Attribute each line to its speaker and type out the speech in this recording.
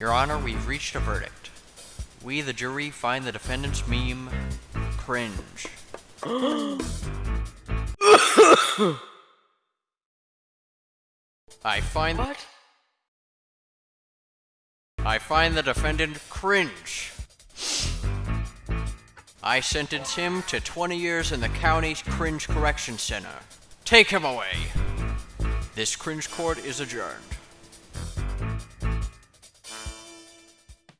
Speaker 1: Your Honor, we've reached a verdict. We, the jury, find the defendant's meme cringe. I find
Speaker 2: What?
Speaker 1: I find the defendant cringe. I sentence him to 20 years in the county's Cringe Correction Center. Take him away. This cringe court is adjourned.